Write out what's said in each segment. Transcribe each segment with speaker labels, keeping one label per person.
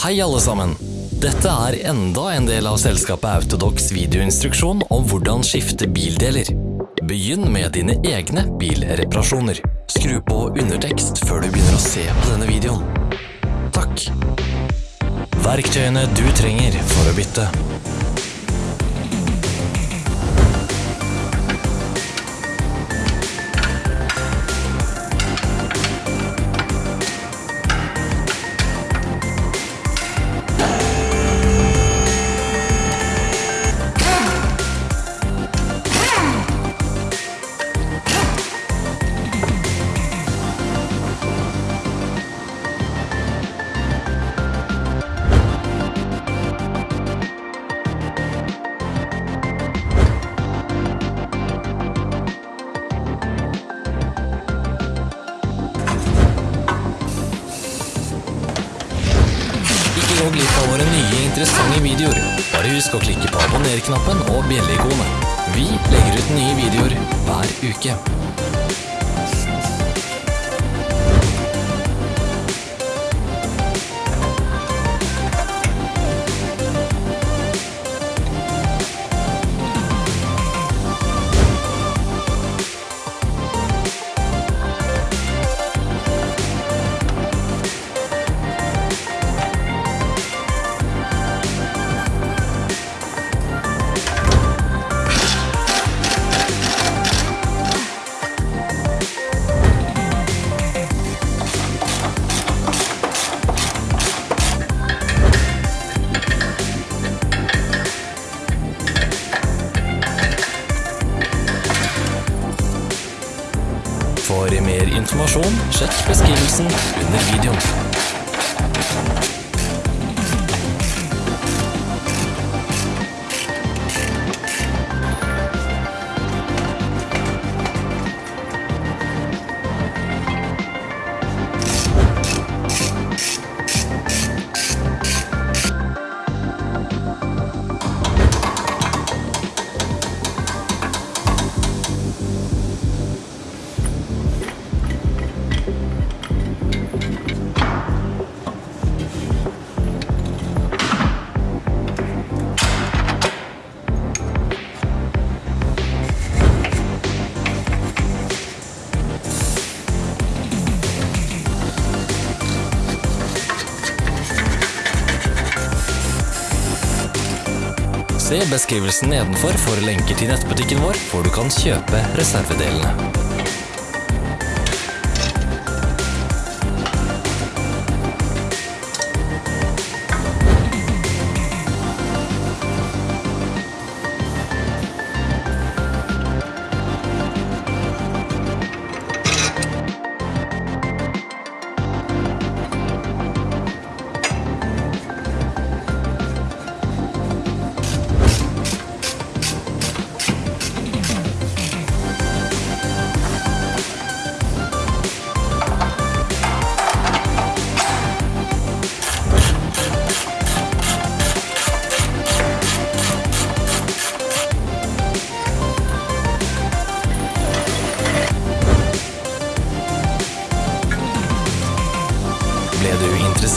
Speaker 1: Hei alle sammen! Dette er enda en del av selskapet Autodox videoinstruksjon om hvordan skifte bildeler. Begynn med dine egne bilreparasjoner. Skru på undertekst før du begynner å se på denne videoen. Takk. Verktøyene du trenger for å bytte. Gå glipp av våre nye interessante videoer. Bare husk å klikke på abonner-knappen og bjelle-ikonet. Vi legger ut nye videoer hver uke. For mer informasjon, sjekk beskrivelsen under videoen. Se beskrivelsen nedenfor for lenker til nettbutikken vår, hvor du kan kjøpe reservedelene.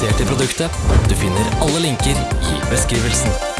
Speaker 1: Interessert i produktet? Du finner alle linker i beskrivelsen.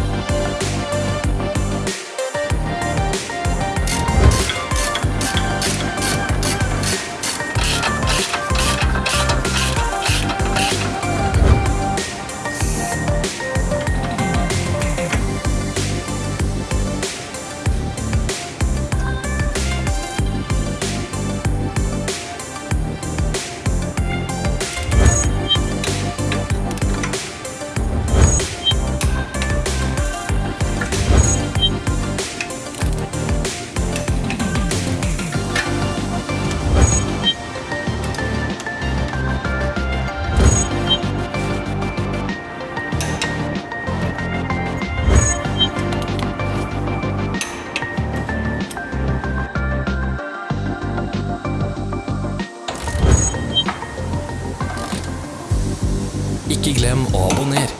Speaker 1: Ikke glem å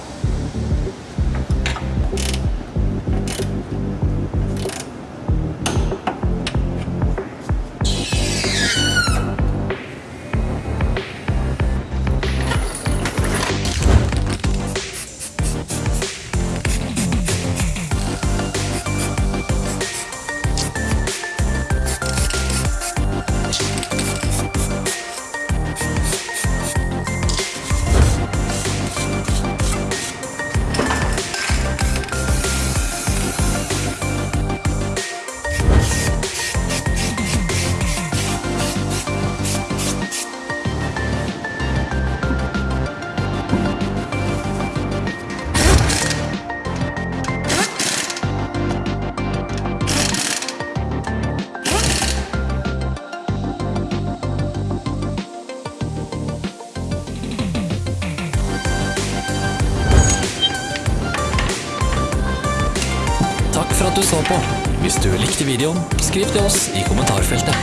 Speaker 1: at du så på. Hvis du likte videoen, skriv til oss i kommentarfeltet.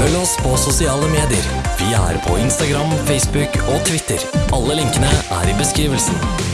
Speaker 1: Følg oss på sosiale medier. Vi er på Instagram, Facebook og Twitter. Alle linkene er i beskrivelsen.